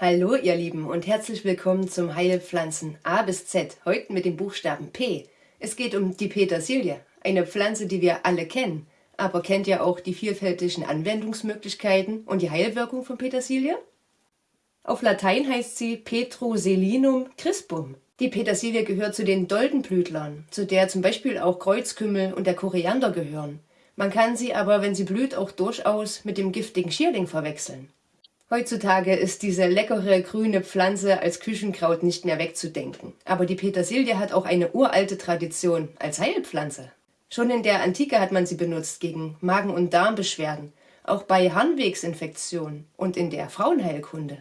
Hallo ihr Lieben und herzlich willkommen zum Heilpflanzen A bis Z, heute mit dem Buchstaben P. Es geht um die Petersilie, eine Pflanze, die wir alle kennen. Aber kennt ihr auch die vielfältigen Anwendungsmöglichkeiten und die Heilwirkung von Petersilie? Auf Latein heißt sie Petroselinum crispum. Die Petersilie gehört zu den Doldenblütlern, zu der zum Beispiel auch Kreuzkümmel und der Koriander gehören. Man kann sie aber, wenn sie blüht, auch durchaus mit dem giftigen Schierling verwechseln. Heutzutage ist diese leckere grüne Pflanze als Küchenkraut nicht mehr wegzudenken. Aber die Petersilie hat auch eine uralte Tradition als Heilpflanze. Schon in der Antike hat man sie benutzt gegen Magen- und Darmbeschwerden, auch bei Harnwegsinfektionen und in der Frauenheilkunde.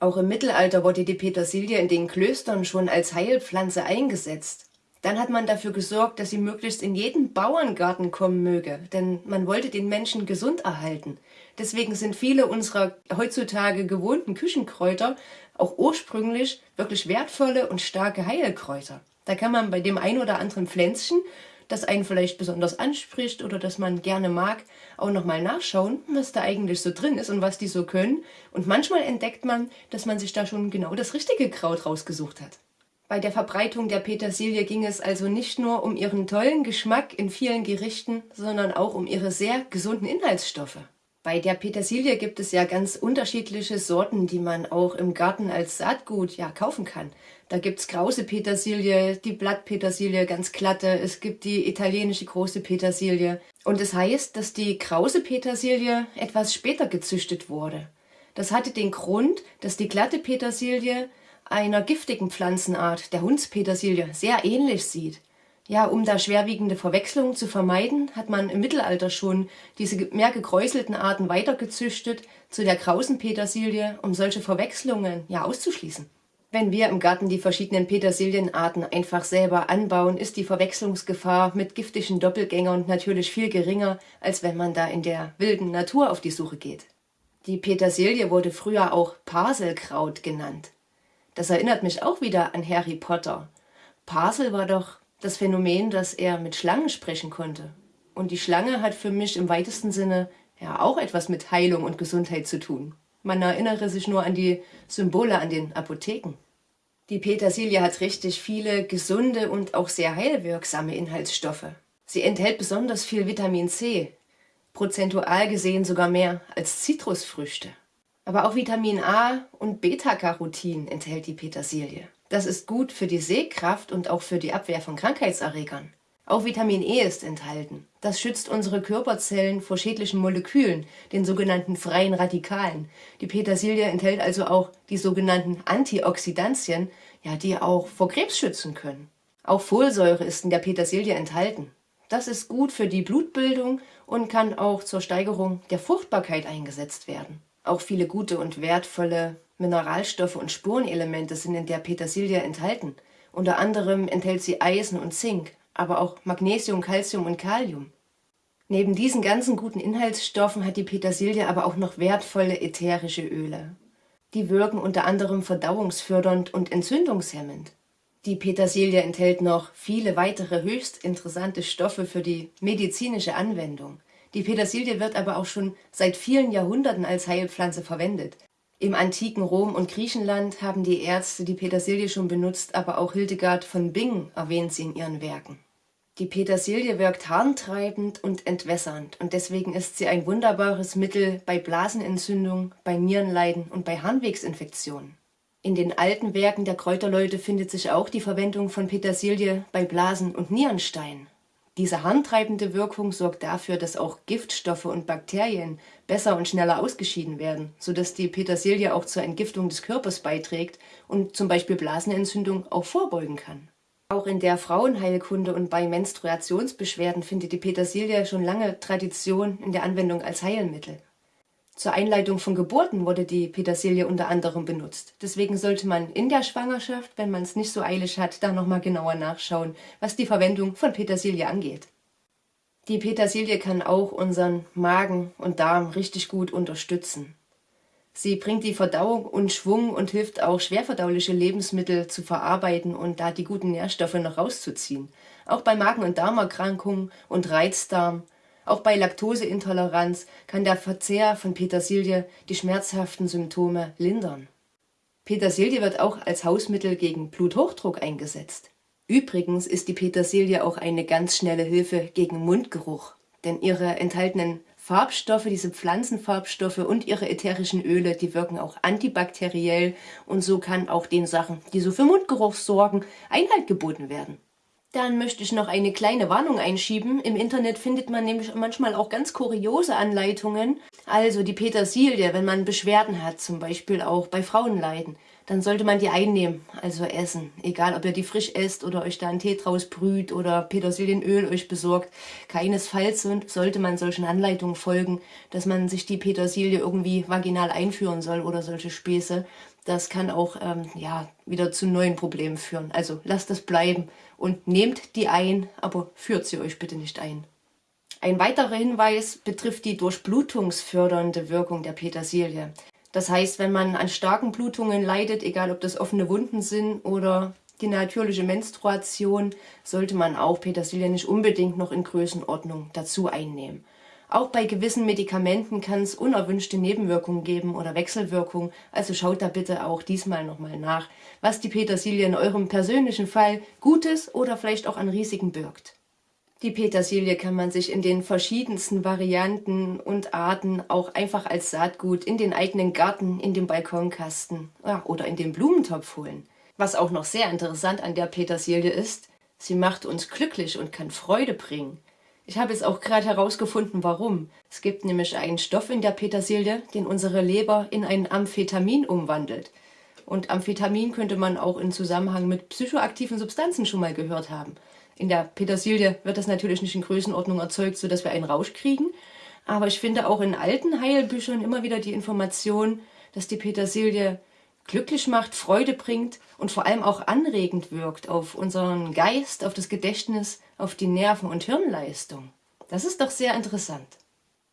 Auch im Mittelalter wurde die Petersilie in den Klöstern schon als Heilpflanze eingesetzt. Dann hat man dafür gesorgt, dass sie möglichst in jeden Bauerngarten kommen möge, denn man wollte den Menschen gesund erhalten. Deswegen sind viele unserer heutzutage gewohnten Küchenkräuter auch ursprünglich wirklich wertvolle und starke Heilkräuter. Da kann man bei dem ein oder anderen Pflänzchen, das einen vielleicht besonders anspricht oder das man gerne mag, auch nochmal nachschauen, was da eigentlich so drin ist und was die so können. Und manchmal entdeckt man, dass man sich da schon genau das richtige Kraut rausgesucht hat. Bei der Verbreitung der Petersilie ging es also nicht nur um ihren tollen Geschmack in vielen Gerichten, sondern auch um ihre sehr gesunden Inhaltsstoffe. Bei der Petersilie gibt es ja ganz unterschiedliche Sorten, die man auch im Garten als Saatgut ja kaufen kann. Da gibt's krause Petersilie, die Blattpetersilie ganz glatte, es gibt die italienische große Petersilie. Und es das heißt, dass die krause Petersilie etwas später gezüchtet wurde. Das hatte den Grund, dass die glatte Petersilie einer giftigen Pflanzenart, der Hundspetersilie, sehr ähnlich sieht. Ja, um da schwerwiegende Verwechslungen zu vermeiden, hat man im Mittelalter schon diese mehr gekräuselten Arten weitergezüchtet zu der krausen Petersilie, um solche Verwechslungen ja auszuschließen. Wenn wir im Garten die verschiedenen Petersilienarten einfach selber anbauen, ist die Verwechslungsgefahr mit giftigen Doppelgängern natürlich viel geringer, als wenn man da in der wilden Natur auf die Suche geht. Die Petersilie wurde früher auch Parselkraut genannt. Das erinnert mich auch wieder an Harry Potter. Parsel war doch das Phänomen, dass er mit Schlangen sprechen konnte. Und die Schlange hat für mich im weitesten Sinne ja auch etwas mit Heilung und Gesundheit zu tun. Man erinnere sich nur an die Symbole an den Apotheken. Die Petersilie hat richtig viele gesunde und auch sehr heilwirksame Inhaltsstoffe. Sie enthält besonders viel Vitamin C, prozentual gesehen sogar mehr als Zitrusfrüchte. Aber auch Vitamin A und Beta-Carotin enthält die Petersilie. Das ist gut für die Sehkraft und auch für die Abwehr von Krankheitserregern. Auch Vitamin E ist enthalten. Das schützt unsere Körperzellen vor schädlichen Molekülen, den sogenannten freien Radikalen. Die Petersilie enthält also auch die sogenannten Antioxidantien, ja, die auch vor Krebs schützen können. Auch Folsäure ist in der Petersilie enthalten. Das ist gut für die Blutbildung und kann auch zur Steigerung der Fruchtbarkeit eingesetzt werden. Auch viele gute und wertvolle Mineralstoffe und Spurenelemente sind in der Petersilie enthalten. Unter anderem enthält sie Eisen und Zink, aber auch Magnesium, Calcium und Kalium. Neben diesen ganzen guten Inhaltsstoffen hat die Petersilie aber auch noch wertvolle ätherische Öle. Die wirken unter anderem verdauungsfördernd und entzündungshemmend. Die Petersilie enthält noch viele weitere höchst interessante Stoffe für die medizinische Anwendung. Die Petersilie wird aber auch schon seit vielen Jahrhunderten als Heilpflanze verwendet. Im antiken Rom und Griechenland haben die Ärzte die Petersilie schon benutzt, aber auch Hildegard von Bingen erwähnt sie in ihren Werken. Die Petersilie wirkt harntreibend und entwässernd und deswegen ist sie ein wunderbares Mittel bei Blasenentzündung, bei Nierenleiden und bei Harnwegsinfektionen. In den alten Werken der Kräuterleute findet sich auch die Verwendung von Petersilie bei Blasen- und Nierensteinen. Diese harntreibende Wirkung sorgt dafür, dass auch Giftstoffe und Bakterien besser und schneller ausgeschieden werden, sodass die Petersilie auch zur Entgiftung des Körpers beiträgt und zum Beispiel Blasenentzündung auch vorbeugen kann. Auch in der Frauenheilkunde und bei Menstruationsbeschwerden findet die Petersilie schon lange Tradition in der Anwendung als Heilmittel. Zur Einleitung von Geburten wurde die Petersilie unter anderem benutzt. Deswegen sollte man in der Schwangerschaft, wenn man es nicht so eilig hat, da nochmal genauer nachschauen, was die Verwendung von Petersilie angeht. Die Petersilie kann auch unseren Magen und Darm richtig gut unterstützen. Sie bringt die Verdauung und Schwung und hilft auch schwerverdauliche Lebensmittel zu verarbeiten und da die guten Nährstoffe noch rauszuziehen. Auch bei Magen- und Darmerkrankungen und Reizdarm auch bei Laktoseintoleranz kann der Verzehr von Petersilie die schmerzhaften Symptome lindern. Petersilie wird auch als Hausmittel gegen Bluthochdruck eingesetzt. Übrigens ist die Petersilie auch eine ganz schnelle Hilfe gegen Mundgeruch, denn ihre enthaltenen Farbstoffe, diese Pflanzenfarbstoffe und ihre ätherischen Öle, die wirken auch antibakteriell und so kann auch den Sachen, die so für Mundgeruch sorgen, Einhalt geboten werden. Dann möchte ich noch eine kleine Warnung einschieben. Im Internet findet man nämlich manchmal auch ganz kuriose Anleitungen. Also die Petersilie, wenn man Beschwerden hat, zum Beispiel auch bei Frauenleiden, dann sollte man die einnehmen, also essen. Egal, ob ihr die frisch esst oder euch da einen Tee draus brüht oder Petersilienöl euch besorgt. Keinesfalls sollte man solchen Anleitungen folgen, dass man sich die Petersilie irgendwie vaginal einführen soll oder solche Späße. Das kann auch ähm, ja, wieder zu neuen Problemen führen. Also lasst das bleiben und nehmt die ein, aber führt sie euch bitte nicht ein. Ein weiterer Hinweis betrifft die durchblutungsfördernde Wirkung der Petersilie. Das heißt, wenn man an starken Blutungen leidet, egal ob das offene Wunden sind oder die natürliche Menstruation, sollte man auch Petersilie nicht unbedingt noch in Größenordnung dazu einnehmen. Auch bei gewissen Medikamenten kann es unerwünschte Nebenwirkungen geben oder Wechselwirkungen, also schaut da bitte auch diesmal nochmal nach, was die Petersilie in eurem persönlichen Fall Gutes oder vielleicht auch an Risiken birgt. Die Petersilie kann man sich in den verschiedensten Varianten und Arten auch einfach als Saatgut in den eigenen Garten, in den Balkonkasten ja, oder in den Blumentopf holen. Was auch noch sehr interessant an der Petersilie ist, sie macht uns glücklich und kann Freude bringen. Ich habe jetzt auch gerade herausgefunden, warum. Es gibt nämlich einen Stoff in der Petersilie, den unsere Leber in ein Amphetamin umwandelt. Und Amphetamin könnte man auch in Zusammenhang mit psychoaktiven Substanzen schon mal gehört haben. In der Petersilie wird das natürlich nicht in Größenordnung erzeugt, sodass wir einen Rausch kriegen. Aber ich finde auch in alten Heilbüchern immer wieder die Information, dass die Petersilie glücklich macht, Freude bringt und vor allem auch anregend wirkt auf unseren Geist, auf das Gedächtnis, auf die Nerven- und Hirnleistung. Das ist doch sehr interessant.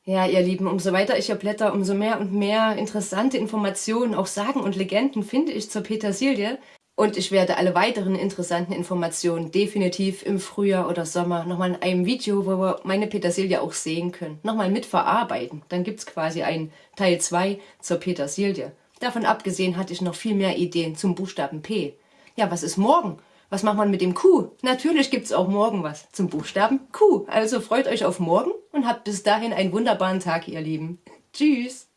Ja, ihr Lieben, umso weiter ich hier blätter, umso mehr und mehr interessante Informationen, auch Sagen und Legenden finde ich zur Petersilie. Und ich werde alle weiteren interessanten Informationen definitiv im Frühjahr oder Sommer nochmal in einem Video, wo wir meine Petersilie auch sehen können, nochmal mitverarbeiten. Dann gibt's quasi ein Teil 2 zur Petersilie. Davon abgesehen hatte ich noch viel mehr Ideen zum Buchstaben P. Ja, was ist morgen? Was macht man mit dem Q? Natürlich gibt's auch morgen was zum Buchstaben Q. Also freut euch auf morgen und habt bis dahin einen wunderbaren Tag, ihr Lieben. Tschüss!